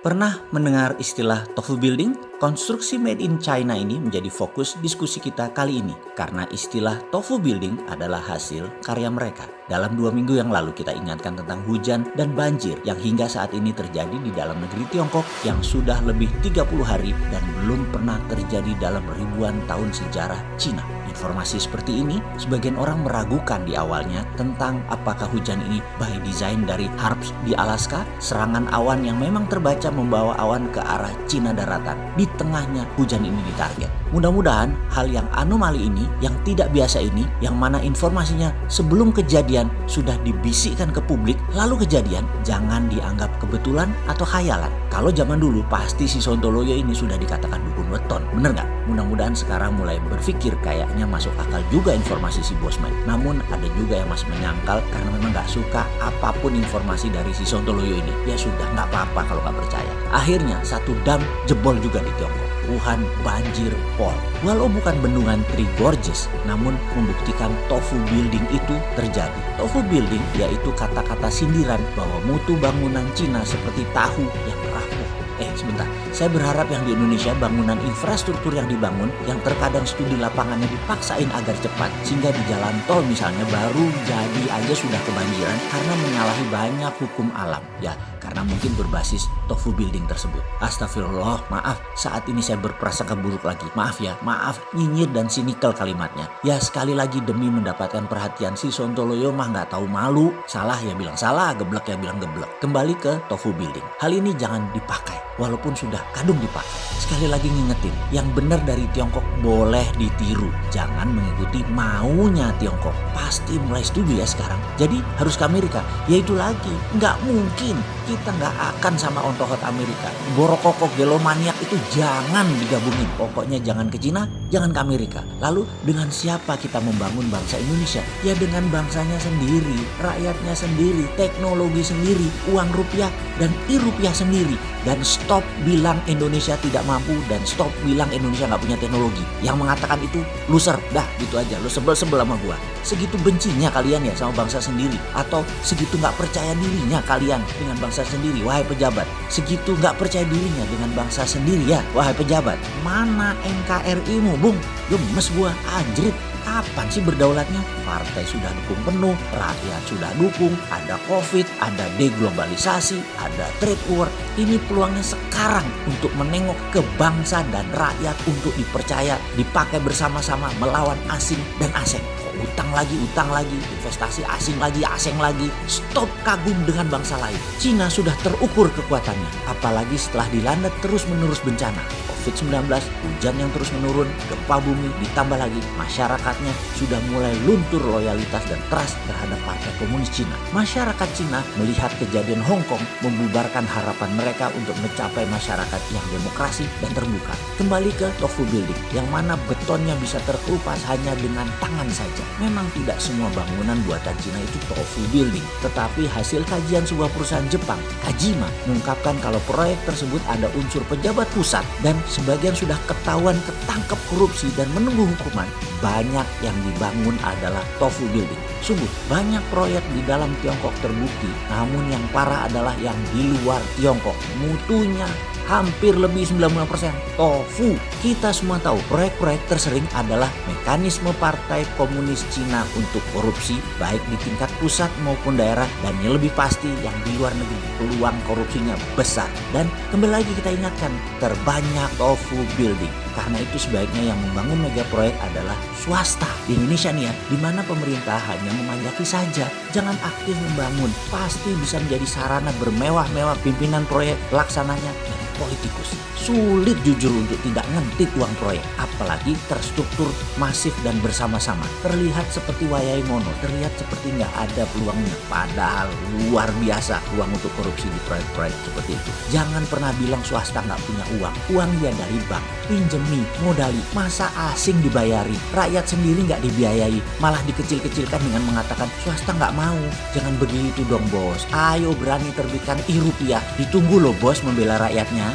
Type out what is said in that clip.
Pernah mendengar istilah tofu building? Konstruksi made in China ini menjadi fokus diskusi kita kali ini karena istilah tofu building adalah hasil karya mereka. Dalam dua minggu yang lalu kita ingatkan tentang hujan dan banjir yang hingga saat ini terjadi di dalam negeri Tiongkok yang sudah lebih 30 hari dan belum pernah terjadi dalam ribuan tahun sejarah Cina. Informasi seperti ini sebagian orang meragukan di awalnya tentang apakah hujan ini by design dari Harps di Alaska, serangan awan yang memang terbaca membawa awan ke arah Cina daratan. Di tengahnya hujan ini ditarget. Mudah-mudahan hal yang anomali ini, yang tidak biasa ini, yang mana informasinya sebelum kejadian sudah dibisikkan ke publik, lalu kejadian, jangan dianggap kebetulan atau khayalan. Kalau zaman dulu pasti si Sontoloyo ini sudah dikatakan dukun weton, bener nggak? Mudah-mudahan sekarang mulai berpikir kayaknya masuk akal juga informasi si Bosman. Namun ada juga yang masih menyangkal karena memang nggak suka apa pun informasi dari si Sontoloyo ini. Ya sudah nggak apa-apa kalau nggak percaya. Akhirnya satu dam jebol juga di Tiongkok. Wuhan banjir pol. Walau bukan bendungan Three Gorges, namun membuktikan tofu building itu terjadi. Tofu building yaitu kata-kata sindiran bahwa mutu bangunan Cina seperti tahu yang rapuh. Eh sebentar, saya berharap yang di Indonesia bangunan infrastruktur yang dibangun yang terkadang studi lapangannya dipaksain agar cepat sehingga di jalan tol misalnya baru jadi aja sudah kebanjiran karena menyalahi banyak hukum alam. Ya, karena mungkin berbasis tofu building tersebut. Astagfirullah, maaf saat ini saya berprasangka buruk lagi. Maaf ya, maaf nyinyir dan sinikal kalimatnya. Ya sekali lagi demi mendapatkan perhatian si Sontoloyo mah nggak tahu malu. Salah ya bilang salah, geblek ya bilang geblek. Kembali ke tofu building. Hal ini jangan dipakai walaupun sudah kadung dipakai. Sekali lagi ngingetin, yang benar dari Tiongkok boleh ditiru. Jangan mengikuti maunya Tiongkok. Pasti mulai setuju ya sekarang. Jadi harus ke Amerika. Ya itu lagi, nggak mungkin kita nggak akan sama ontohot Amerika. Borokokok gelomaniak itu jangan digabungin. Pokoknya jangan ke Cina, jangan ke Amerika. Lalu dengan siapa kita membangun bangsa Indonesia? Ya dengan bangsanya sendiri, rakyatnya sendiri, teknologi sendiri, uang rupiah dan i-rupiah sendiri. Dan stop bilang Indonesia tidak mampu dan stop bilang Indonesia nggak punya teknologi. Yang mengatakan itu loser, dah gitu aja. Lo sebel-sebel sama gua. Segitu bencinya kalian ya sama bangsa sendiri atau segitu nggak percaya dirinya kalian dengan bangsa sendiri, wahai pejabat. Segitu nggak percaya dirinya dengan bangsa sendiri ya, wahai pejabat. Mana NKRI-mu, Bung? Gemes gua, anjrit. Kapan sih berdaulatnya? Partai sudah dukung penuh, rakyat sudah dukung, ada covid, ada deglobalisasi, ada trade war. Ini peluangnya sekarang untuk menengok ke bangsa dan rakyat untuk dipercaya, dipakai bersama-sama melawan asing dan asing utang lagi, utang lagi, investasi asing lagi, asing lagi. Stop kagum dengan bangsa lain. Cina sudah terukur kekuatannya, apalagi setelah dilanda terus-menerus bencana. COVID-19, hujan yang terus menurun, gempa bumi, ditambah lagi masyarakatnya sudah mulai luntur loyalitas dan trust terhadap Partai Komunis Cina. Masyarakat Cina melihat kejadian Hong Kong membubarkan harapan mereka untuk mencapai masyarakat yang demokrasi dan terbuka. Kembali ke tofu building, yang mana betonnya bisa terkelupas hanya dengan tangan saja. Memang tidak semua bangunan buatan Cina itu tofu building, tetapi hasil kajian sebuah perusahaan Jepang, Kajima, mengungkapkan kalau proyek tersebut ada unsur pejabat pusat dan sebagian sudah ketahuan ketangkep korupsi dan menunggu hukuman, banyak yang dibangun adalah tofu building. Sungguh banyak proyek di dalam Tiongkok terbukti, namun yang parah adalah yang di luar Tiongkok. Mutunya hampir lebih 90% tofu. Kita semua tahu proyek-proyek tersering adalah mekanisme Partai Komunis Cina untuk korupsi baik di tingkat pusat maupun daerah dan yang lebih pasti yang di luar negeri peluang korupsinya besar. Dan kembali lagi kita ingatkan terbanyak tofu building. Karena itu sebaiknya yang membangun mega proyek adalah swasta. Di Indonesia nih ya, di mana pemerintah hanya memanjaki saja, jangan aktif membangun. Pasti bisa menjadi sarana bermewah-mewah pimpinan proyek laksananya politikus. Sulit jujur untuk tidak ngentit uang proyek, apalagi terstruktur masif dan bersama-sama. Terlihat seperti wayai mono, terlihat seperti nggak ada peluangnya. Padahal luar biasa uang untuk korupsi di proyek-proyek seperti itu. Jangan pernah bilang swasta nggak punya uang. Uang ya dari bank, pinjemi, modali. Masa asing dibayari, rakyat sendiri nggak dibiayai, malah dikecil-kecilkan dengan mengatakan swasta nggak mau. Jangan begitu dong bos. Ayo berani terbitkan i. Ditunggu loh bos membela rakyatnya.